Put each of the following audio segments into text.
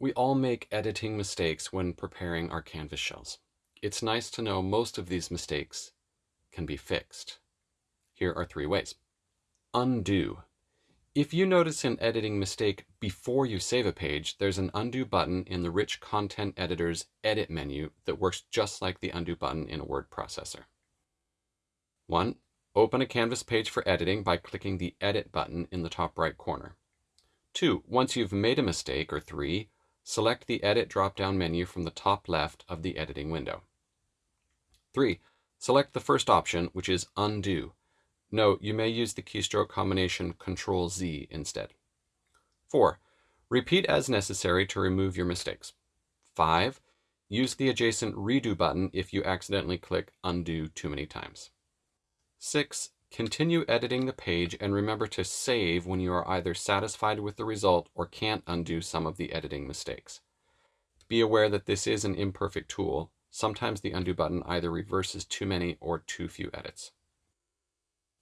We all make editing mistakes when preparing our Canvas shells. It's nice to know most of these mistakes can be fixed. Here are three ways. Undo. If you notice an editing mistake before you save a page, there's an undo button in the Rich Content Editor's Edit menu that works just like the undo button in a word processor. 1. Open a Canvas page for editing by clicking the Edit button in the top right corner. 2. Once you've made a mistake, or 3, select the Edit drop-down menu from the top left of the editing window. 3. Select the first option, which is Undo. Note, you may use the keystroke combination Ctrl-Z instead. 4. Repeat as necessary to remove your mistakes. 5. Use the adjacent Redo button if you accidentally click Undo too many times. 6. Continue editing the page and remember to save when you are either satisfied with the result or can't undo some of the editing mistakes. Be aware that this is an imperfect tool. Sometimes the undo button either reverses too many or too few edits.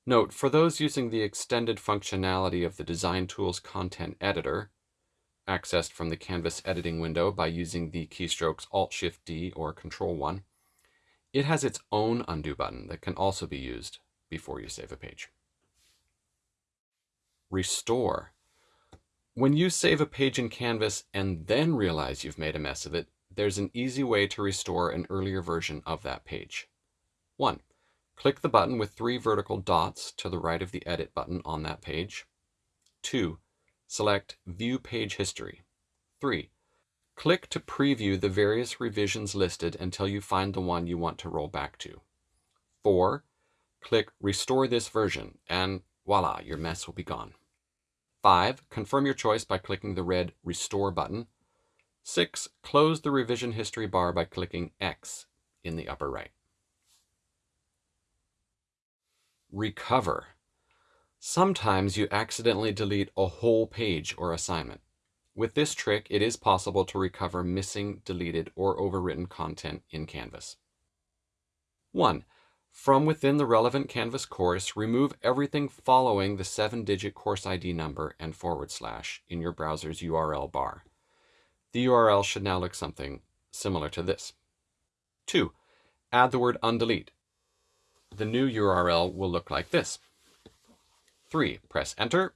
Note, for those using the extended functionality of the Design Tools Content Editor, accessed from the Canvas editing window by using the keystrokes Alt-Shift-D or Control-1, it has its own undo button that can also be used before you save a page. Restore. When you save a page in Canvas and then realize you've made a mess of it, there's an easy way to restore an earlier version of that page. 1. Click the button with three vertical dots to the right of the Edit button on that page. 2. Select View Page History. 3. Click to preview the various revisions listed until you find the one you want to roll back to. 4 click Restore this version, and voila, your mess will be gone. 5. Confirm your choice by clicking the red Restore button. 6. Close the revision history bar by clicking X in the upper right. Recover. Sometimes you accidentally delete a whole page or assignment. With this trick, it is possible to recover missing, deleted, or overwritten content in Canvas. 1. From within the relevant Canvas course, remove everything following the seven-digit course ID number and forward slash in your browser's URL bar. The URL should now look something similar to this. 2. Add the word undelete. The new URL will look like this. 3. Press enter.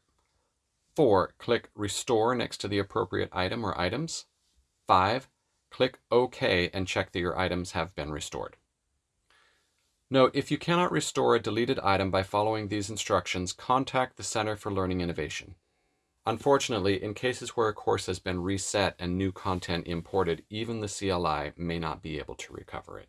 4. Click restore next to the appropriate item or items. 5. Click OK and check that your items have been restored. Note, if you cannot restore a deleted item by following these instructions, contact the Center for Learning Innovation. Unfortunately, in cases where a course has been reset and new content imported, even the CLI may not be able to recover it.